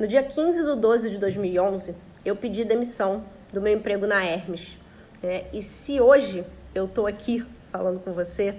No dia 15 de 12 de 2011, eu pedi demissão do meu emprego na Hermes. Né? E se hoje eu estou aqui falando com você,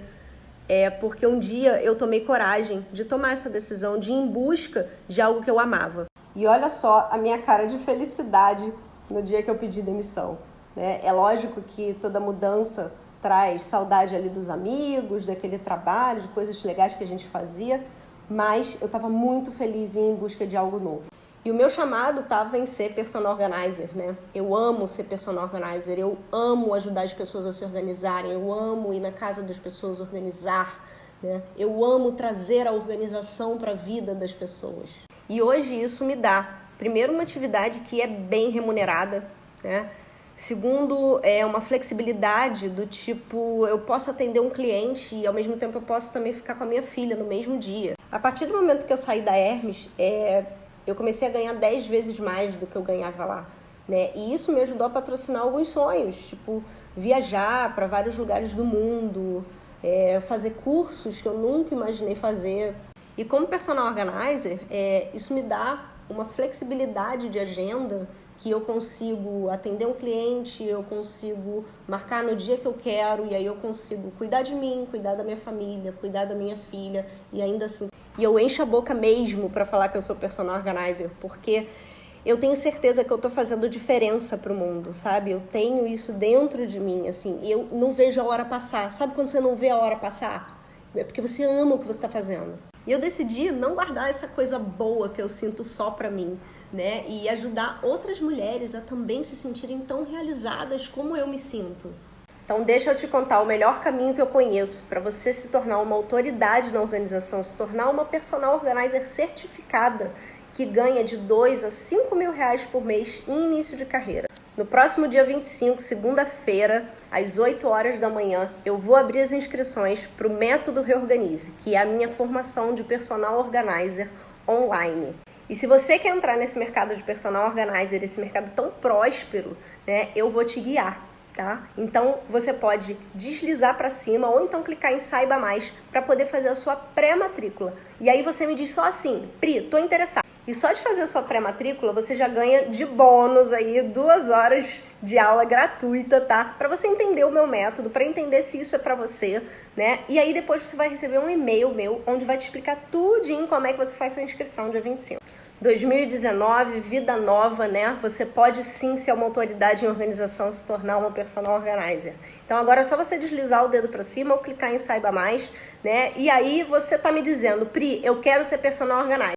é porque um dia eu tomei coragem de tomar essa decisão de ir em busca de algo que eu amava. E olha só a minha cara de felicidade no dia que eu pedi demissão. Né? É lógico que toda mudança traz saudade ali dos amigos, daquele trabalho, de coisas legais que a gente fazia, mas eu estava muito feliz em busca de algo novo. E o meu chamado estava em ser personal organizer, né? Eu amo ser personal organizer, eu amo ajudar as pessoas a se organizarem, eu amo ir na casa das pessoas organizar, né? Eu amo trazer a organização para a vida das pessoas. E hoje isso me dá, primeiro, uma atividade que é bem remunerada, né? Segundo, é uma flexibilidade do tipo, eu posso atender um cliente e ao mesmo tempo eu posso também ficar com a minha filha no mesmo dia. A partir do momento que eu saí da Hermes, é, eu comecei a ganhar 10 vezes mais do que eu ganhava lá. Né? E isso me ajudou a patrocinar alguns sonhos, tipo viajar para vários lugares do mundo, é, fazer cursos que eu nunca imaginei fazer. E como personal organizer, é, isso me dá uma flexibilidade de agenda que eu consigo atender um cliente, eu consigo marcar no dia que eu quero e aí eu consigo cuidar de mim, cuidar da minha família, cuidar da minha filha e ainda assim. E eu encho a boca mesmo para falar que eu sou personal organizer, porque eu tenho certeza que eu tô fazendo diferença pro mundo, sabe? Eu tenho isso dentro de mim, assim, eu não vejo a hora passar. Sabe quando você não vê a hora passar? É porque você ama o que você está fazendo. E eu decidi não guardar essa coisa boa que eu sinto só pra mim né? E ajudar outras mulheres a também se sentirem tão realizadas como eu me sinto. Então, deixa eu te contar o melhor caminho que eu conheço para você se tornar uma autoridade na organização, se tornar uma personal organizer certificada que ganha de 2 a 5 mil reais por mês em início de carreira. No próximo dia 25, segunda-feira, às 8 horas da manhã, eu vou abrir as inscrições para o Método Reorganize, que é a minha formação de personal organizer online. E se você quer entrar nesse mercado de personal organizer, esse mercado tão próspero, né, eu vou te guiar, tá? Então você pode deslizar para cima ou então clicar em saiba mais para poder fazer a sua pré-matrícula. E aí você me diz só assim, Pri, tô interessado. E só de fazer a sua pré-matrícula, você já ganha de bônus aí duas horas de aula gratuita, tá? Para você entender o meu método, para entender se isso é para você, né? E aí depois você vai receber um e-mail meu onde vai te explicar tudinho como é que você faz sua inscrição dia 25. 2019, vida nova, né? Você pode sim ser uma autoridade em organização, se tornar uma personal organizer. Então agora é só você deslizar o dedo para cima ou clicar em saiba mais, né? E aí você tá me dizendo, Pri, eu quero ser personal organizer.